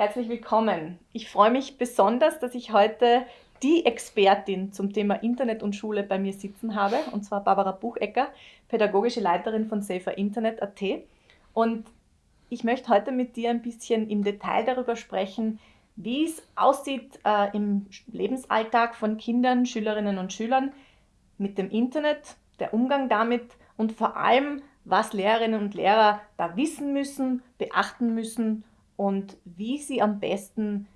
Herzlich willkommen. Ich freue mich besonders, dass ich heute die Expertin zum Thema Internet und Schule bei mir sitzen habe, und zwar Barbara Buchecker, pädagogische Leiterin von Safer Internet.at. Und ich möchte heute mit dir ein bisschen im Detail darüber sprechen, wie es aussieht äh, im Lebensalltag von Kindern, Schülerinnen und Schülern mit dem Internet, der Umgang damit und vor allem, was Lehrerinnen und Lehrer da wissen müssen, beachten müssen und wie sie am besten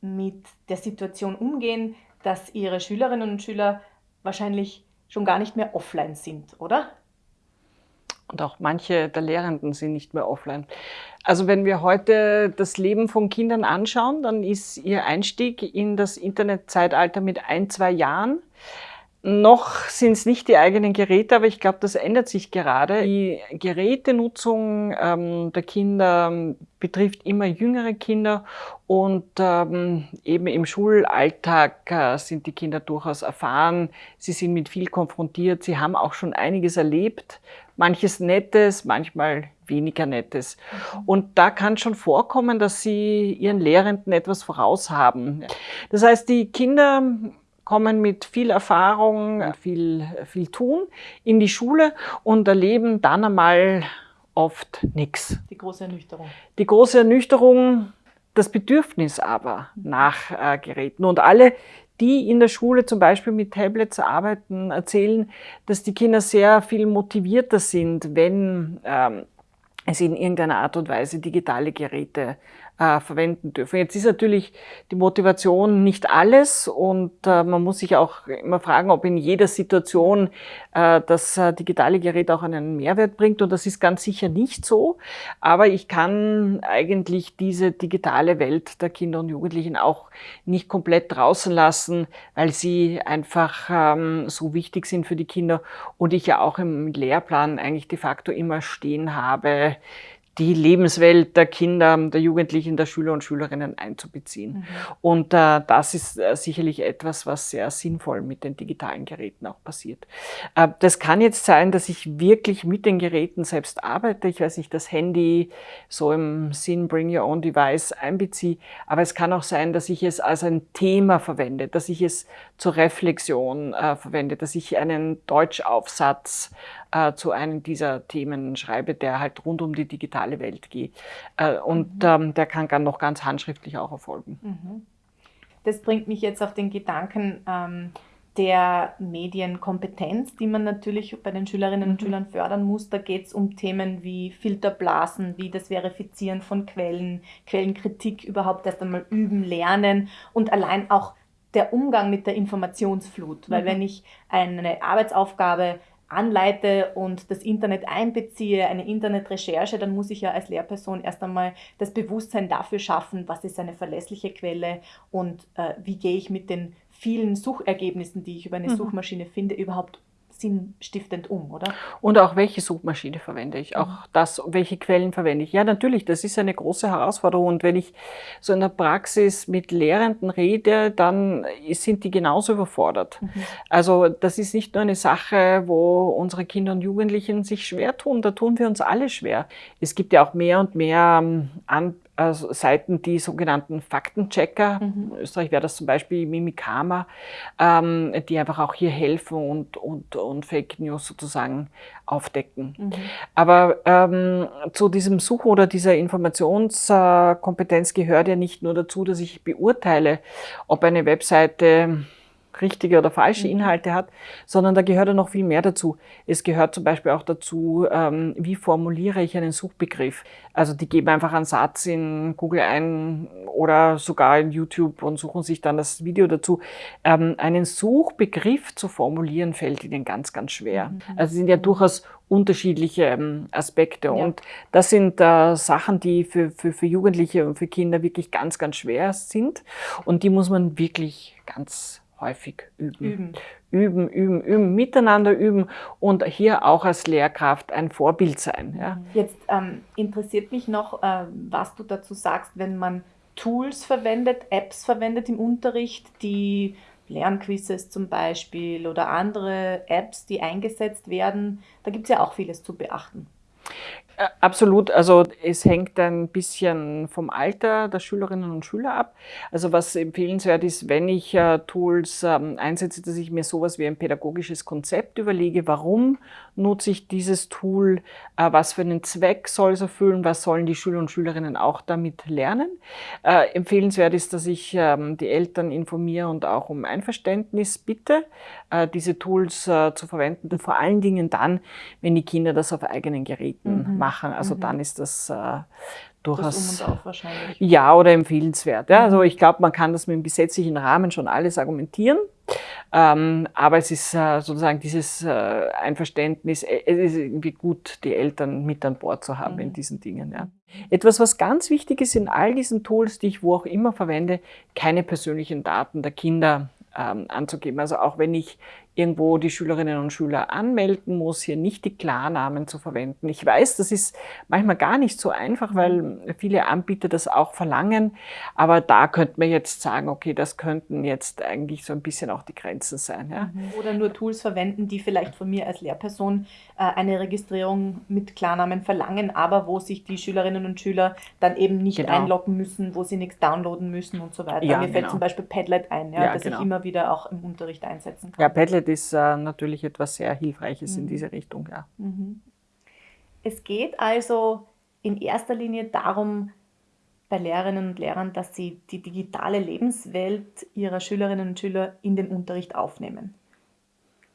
mit der Situation umgehen, dass ihre Schülerinnen und Schüler wahrscheinlich schon gar nicht mehr offline sind, oder? Und auch manche der Lehrenden sind nicht mehr offline. Also wenn wir heute das Leben von Kindern anschauen, dann ist ihr Einstieg in das Internetzeitalter mit ein, zwei Jahren. Noch sind es nicht die eigenen Geräte, aber ich glaube, das ändert sich gerade. Die Gerätenutzung ähm, der Kinder ähm, betrifft immer jüngere Kinder und ähm, eben im Schulalltag äh, sind die Kinder durchaus erfahren. Sie sind mit viel konfrontiert, sie haben auch schon einiges erlebt, manches Nettes, manchmal weniger Nettes. Mhm. Und da kann schon vorkommen, dass sie ihren Lehrenden etwas voraus haben. Das heißt, die Kinder kommen mit viel Erfahrung, viel, viel Tun in die Schule und erleben dann einmal oft nichts. Die große Ernüchterung. Die große Ernüchterung, das Bedürfnis aber nach äh, Geräten. Und alle, die in der Schule zum Beispiel mit Tablets arbeiten, erzählen, dass die Kinder sehr viel motivierter sind, wenn ähm, es in irgendeiner Art und Weise digitale Geräte äh, verwenden dürfen. Jetzt ist natürlich die Motivation nicht alles und äh, man muss sich auch immer fragen, ob in jeder Situation äh, das äh, digitale Gerät auch einen Mehrwert bringt und das ist ganz sicher nicht so. Aber ich kann eigentlich diese digitale Welt der Kinder und Jugendlichen auch nicht komplett draußen lassen, weil sie einfach ähm, so wichtig sind für die Kinder und ich ja auch im Lehrplan eigentlich de facto immer stehen habe, die Lebenswelt der Kinder, der Jugendlichen, der Schüler und Schülerinnen einzubeziehen. Mhm. Und äh, das ist äh, sicherlich etwas, was sehr sinnvoll mit den digitalen Geräten auch passiert. Äh, das kann jetzt sein, dass ich wirklich mit den Geräten selbst arbeite. Ich weiß nicht, das Handy so im Sinn Bring Your Own Device einbeziehe. Aber es kann auch sein, dass ich es als ein Thema verwende, dass ich es zur Reflexion äh, verwende, dass ich einen Deutschaufsatz äh, zu einem dieser Themen schreibe, der halt rund um die digitale Welt geht. Äh, und mhm. ähm, der kann dann noch ganz handschriftlich auch erfolgen. Mhm. Das bringt mich jetzt auf den Gedanken ähm, der Medienkompetenz, die man natürlich bei den Schülerinnen und mhm. Schülern fördern muss. Da geht es um Themen wie Filterblasen, wie das Verifizieren von Quellen, Quellenkritik überhaupt erst einmal üben, lernen und allein auch der Umgang mit der Informationsflut. Weil mhm. wenn ich eine Arbeitsaufgabe anleite und das Internet einbeziehe, eine Internetrecherche, dann muss ich ja als Lehrperson erst einmal das Bewusstsein dafür schaffen, was ist eine verlässliche Quelle und äh, wie gehe ich mit den vielen Suchergebnissen, die ich über eine mhm. Suchmaschine finde, überhaupt sinnstiftend um, oder? Und auch welche Suchmaschine verwende ich, auch mhm. das, welche Quellen verwende ich. Ja, natürlich, das ist eine große Herausforderung. Und wenn ich so in der Praxis mit Lehrenden rede, dann sind die genauso überfordert. Mhm. Also das ist nicht nur eine Sache, wo unsere Kinder und Jugendlichen sich schwer tun, da tun wir uns alle schwer. Es gibt ja auch mehr und mehr ähm, an also Seiten, die sogenannten Faktenchecker, mhm. in Österreich wäre das zum Beispiel Mimikama, ähm, die einfach auch hier helfen und, und, und Fake News sozusagen aufdecken. Mhm. Aber ähm, zu diesem Suchen oder dieser Informationskompetenz gehört ja nicht nur dazu, dass ich beurteile, ob eine Webseite richtige oder falsche mhm. Inhalte hat, sondern da gehört ja noch viel mehr dazu. Es gehört zum Beispiel auch dazu, ähm, wie formuliere ich einen Suchbegriff. Also die geben einfach einen Satz in Google ein oder sogar in YouTube und suchen sich dann das Video dazu. Ähm, einen Suchbegriff zu formulieren fällt ihnen ganz, ganz schwer. Mhm. Also es sind ja durchaus unterschiedliche ähm, Aspekte. Ja. Und das sind äh, Sachen, die für, für, für Jugendliche und für Kinder wirklich ganz, ganz schwer sind. Und die muss man wirklich ganz häufig üben. Üben. Üben, üben, üben, miteinander üben und hier auch als Lehrkraft ein Vorbild sein. Ja. Jetzt ähm, interessiert mich noch, äh, was du dazu sagst, wenn man Tools verwendet, Apps verwendet im Unterricht, die Lernquizzes zum Beispiel oder andere Apps, die eingesetzt werden. Da gibt es ja auch vieles zu beachten. Absolut, also es hängt ein bisschen vom Alter der Schülerinnen und Schüler ab. Also was empfehlenswert ist, wenn ich äh, Tools ähm, einsetze, dass ich mir sowas wie ein pädagogisches Konzept überlege, warum nutze ich dieses Tool, äh, was für einen Zweck soll es erfüllen, was sollen die Schüler und Schülerinnen auch damit lernen. Äh, empfehlenswert ist, dass ich ähm, die Eltern informiere und auch um Einverständnis bitte, diese Tools zu verwenden vor allen Dingen dann, wenn die Kinder das auf eigenen Geräten mhm machen. Also mhm. dann ist das äh, durchaus. Das um wahrscheinlich. Ja, oder empfehlenswert. Ja. Also mhm. ich glaube, man kann das mit dem gesetzlichen Rahmen schon alles argumentieren. Ähm, aber es ist äh, sozusagen dieses äh, Einverständnis, äh, es ist irgendwie gut, die Eltern mit an Bord zu haben mhm. in diesen Dingen. Ja. Etwas, was ganz wichtig ist in all diesen Tools, die ich wo auch immer verwende, keine persönlichen Daten der Kinder ähm, anzugeben. Also auch wenn ich irgendwo die Schülerinnen und Schüler anmelden muss, hier nicht die Klarnamen zu verwenden. Ich weiß, das ist manchmal gar nicht so einfach, weil viele Anbieter das auch verlangen, aber da könnte man jetzt sagen, okay, das könnten jetzt eigentlich so ein bisschen auch die Grenzen sein. Ja? Mhm. Oder nur Tools verwenden, die vielleicht von mir als Lehrperson äh, eine Registrierung mit Klarnamen verlangen, aber wo sich die Schülerinnen und Schüler dann eben nicht genau. einloggen müssen, wo sie nichts downloaden müssen und so weiter. Ja, Mir fällt genau. zum Beispiel Padlet ein, ja, ja das genau. ich immer wieder auch im Unterricht einsetzen kann. Ja, Padlet ist äh, natürlich etwas sehr Hilfreiches mhm. in diese Richtung. Ja. Mhm. Es geht also in erster Linie darum, bei Lehrerinnen und Lehrern, dass sie die digitale Lebenswelt ihrer Schülerinnen und Schüler in den Unterricht aufnehmen.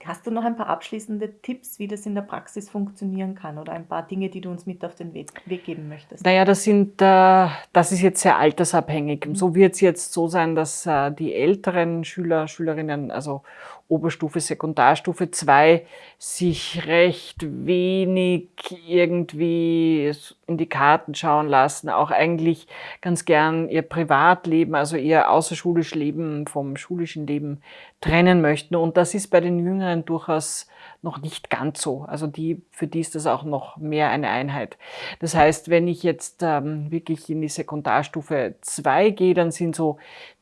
Hast du noch ein paar abschließende Tipps, wie das in der Praxis funktionieren kann oder ein paar Dinge, die du uns mit auf den Weg, Weg geben möchtest? Naja, das, sind, äh, das ist jetzt sehr altersabhängig. Mhm. So wird es jetzt so sein, dass äh, die älteren Schüler, Schülerinnen, also Oberstufe, Sekundarstufe 2 sich recht wenig irgendwie in die Karten schauen lassen, auch eigentlich ganz gern ihr Privatleben, also ihr außerschulisch Leben vom schulischen Leben trennen möchten. Und das ist bei den Jüngeren durchaus noch nicht ganz so. Also die, für die ist das auch noch mehr eine Einheit. Das heißt, wenn ich jetzt ähm, wirklich in die Sekundarstufe 2 gehe, dann sind so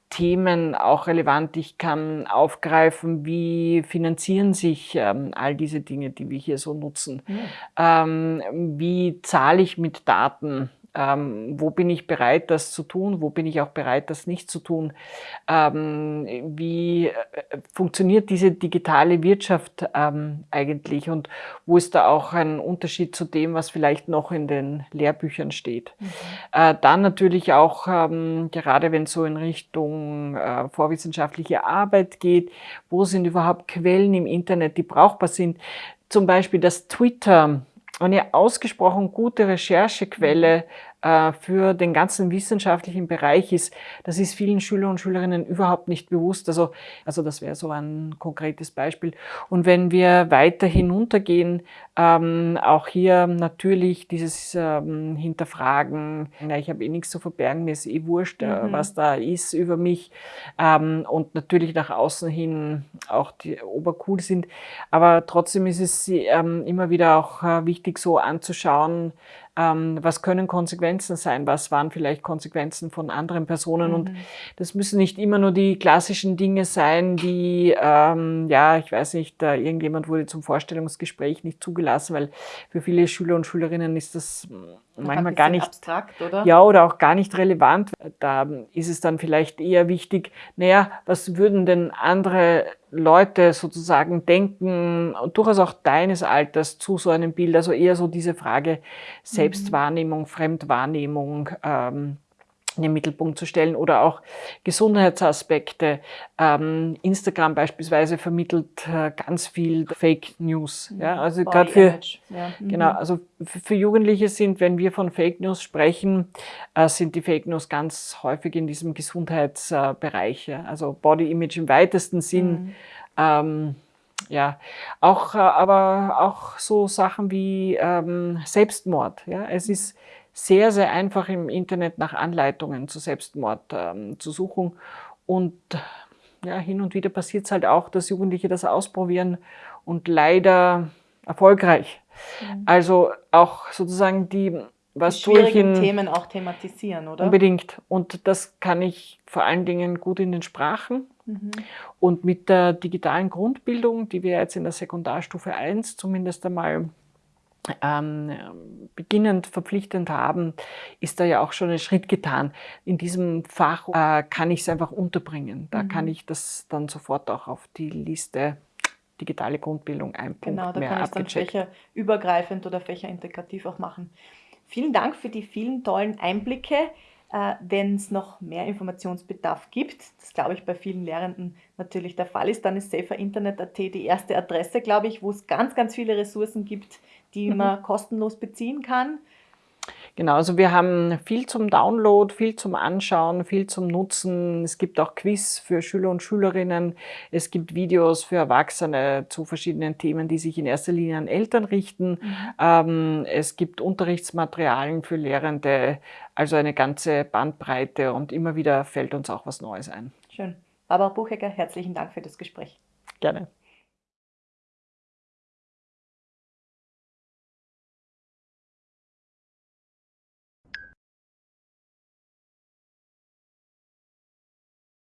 Themen auch relevant. Ich kann aufgreifen, wie finanzieren sich ähm, all diese Dinge, die wir hier so nutzen. Ja. Ähm, wie zahle ich mit Daten? Ähm, wo bin ich bereit, das zu tun? Wo bin ich auch bereit, das nicht zu tun? Ähm, wie äh, funktioniert diese digitale Wirtschaft ähm, eigentlich? Und wo ist da auch ein Unterschied zu dem, was vielleicht noch in den Lehrbüchern steht? Mhm. Äh, dann natürlich auch, ähm, gerade wenn es so in Richtung äh, vorwissenschaftliche Arbeit geht, wo sind überhaupt Quellen im Internet, die brauchbar sind? Zum Beispiel das Twitter eine ausgesprochen gute Recherchequelle für den ganzen wissenschaftlichen Bereich ist, das ist vielen Schüler und Schülerinnen überhaupt nicht bewusst. Also, also das wäre so ein konkretes Beispiel. Und wenn wir weiter hinuntergehen, ähm, auch hier natürlich dieses ähm, Hinterfragen, na, ich habe eh nichts zu verbergen, mir ist eh wurscht, äh, mhm. was da ist über mich ähm, und natürlich nach außen hin auch die obercool sind. Aber trotzdem ist es ähm, immer wieder auch äh, wichtig so anzuschauen, ähm, was können Konsequenzen sein, was waren vielleicht Konsequenzen von anderen Personen. Mhm. Und das müssen nicht immer nur die klassischen Dinge sein, die, ähm, ja, ich weiß nicht, äh, irgendjemand wurde zum Vorstellungsgespräch nicht zugelassen, weil für viele Schüler und Schülerinnen ist das manchmal gar nicht abstrakt, oder? Ja, oder auch gar nicht relevant. Da ist es dann vielleicht eher wichtig, naja, was würden denn andere Leute sozusagen denken, durchaus auch deines Alters zu so einem Bild, also eher so diese Frage Selbstwahrnehmung, Fremdwahrnehmung, ähm, in den Mittelpunkt zu stellen oder auch Gesundheitsaspekte. Ähm, Instagram beispielsweise vermittelt äh, ganz viel Fake News. Ja, also gerade für, ja. Mhm. genau, also für Jugendliche sind, wenn wir von Fake News sprechen, äh, sind die Fake News ganz häufig in diesem Gesundheitsbereich. Also Body Image im weitesten Sinn. Mhm. Ähm, ja, auch, äh, aber auch so Sachen wie ähm, Selbstmord. Ja, es ist sehr, sehr einfach im Internet nach Anleitungen zu Selbstmord ähm, zu suchen. Und ja, hin und wieder passiert es halt auch, dass Jugendliche das ausprobieren und leider erfolgreich. Mhm. Also auch sozusagen die, was die tue ich in Themen auch thematisieren, oder? Unbedingt. Und das kann ich vor allen Dingen gut in den Sprachen. Mhm. Und mit der digitalen Grundbildung, die wir jetzt in der Sekundarstufe 1 zumindest einmal ähm, beginnend verpflichtend haben, ist da ja auch schon ein Schritt getan. In diesem Fach äh, kann ich es einfach unterbringen. Da mhm. kann ich das dann sofort auch auf die Liste digitale Grundbildung ein Punkt Genau, da mehr kann ich dann fächerübergreifend oder fächerintegrativ auch machen. Vielen Dank für die vielen tollen Einblicke. Äh, Wenn es noch mehr Informationsbedarf gibt, das glaube ich bei vielen Lehrenden natürlich der Fall ist, dann ist saferinternet.at die erste Adresse, glaube ich, wo es ganz, ganz viele Ressourcen gibt, die mhm. man kostenlos beziehen kann. Genau, also wir haben viel zum Download, viel zum Anschauen, viel zum Nutzen. Es gibt auch Quiz für Schüler und Schülerinnen. Es gibt Videos für Erwachsene zu verschiedenen Themen, die sich in erster Linie an Eltern richten. Mhm. Ähm, es gibt Unterrichtsmaterialien für Lehrende, also eine ganze Bandbreite und immer wieder fällt uns auch was Neues ein. Schön. Barbara Buchecker, herzlichen Dank für das Gespräch. Gerne.